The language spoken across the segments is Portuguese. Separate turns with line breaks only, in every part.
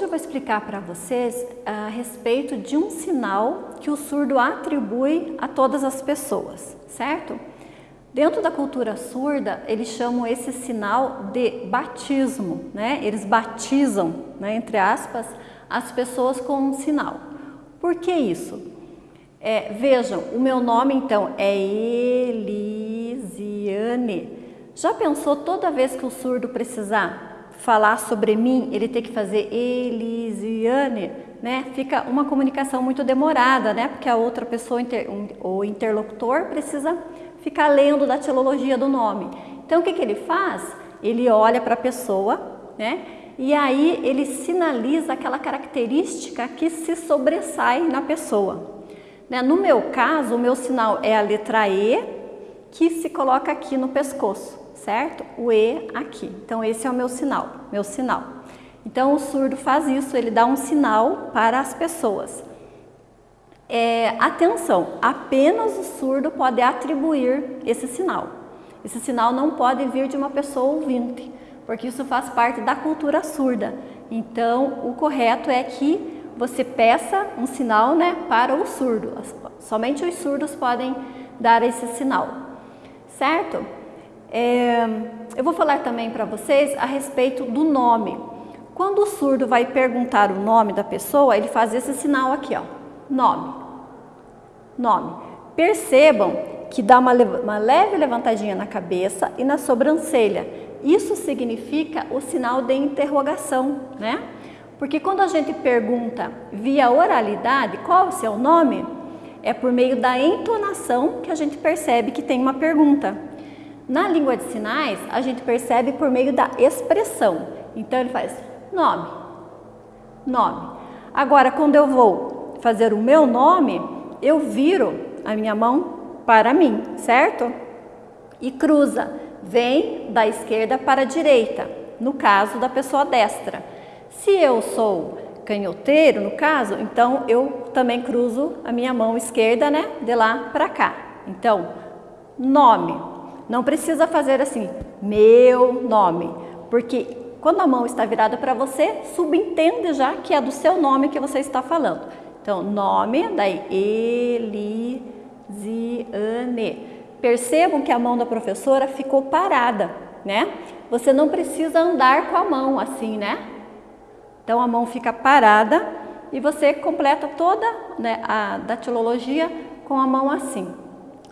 vou explicar para vocês a respeito de um sinal que o surdo atribui a todas as pessoas, certo? Dentro da cultura surda, eles chamam esse sinal de batismo, né? Eles batizam, né, entre aspas, as pessoas com um sinal. Por que isso? É, vejam, o meu nome então é Elisiane. Já pensou toda vez que o surdo precisar falar sobre mim, ele ter que fazer Elisiane, né? Fica uma comunicação muito demorada, né? Porque a outra pessoa, o interlocutor, precisa ficar lendo da teologia do nome. Então o que, que ele faz? Ele olha para a pessoa, né? E aí ele sinaliza aquela característica que se sobressai na pessoa. Né? No meu caso, o meu sinal é a letra E, que se coloca aqui no pescoço, certo? O E aqui. Então esse é o meu sinal, meu sinal. Então o surdo faz isso, ele dá um sinal para as pessoas. É, atenção, apenas o surdo pode atribuir esse sinal. Esse sinal não pode vir de uma pessoa ouvinte, porque isso faz parte da cultura surda. Então, o correto é que você peça um sinal né, para o surdo. Somente os surdos podem dar esse sinal, certo? É, eu vou falar também para vocês a respeito do nome. Quando o surdo vai perguntar o nome da pessoa, ele faz esse sinal aqui, ó, nome nome. Percebam que dá uma, uma leve levantadinha na cabeça e na sobrancelha. Isso significa o sinal de interrogação, né? Porque quando a gente pergunta via oralidade qual é o seu nome, é por meio da entonação que a gente percebe que tem uma pergunta. Na língua de sinais, a gente percebe por meio da expressão. Então ele faz nome, nome. Agora, quando eu vou fazer o meu nome, eu viro a minha mão para mim, certo? E cruza, vem da esquerda para a direita, no caso da pessoa destra. Se eu sou canhoteiro, no caso, então eu também cruzo a minha mão esquerda, né, de lá para cá. Então, nome. Não precisa fazer assim, meu nome, porque quando a mão está virada para você, subentende já que é do seu nome que você está falando. Então, nome, daí Elisiane. Percebam que a mão da professora ficou parada, né? Você não precisa andar com a mão assim, né? Então, a mão fica parada e você completa toda né, a datilologia com a mão assim,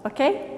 ok?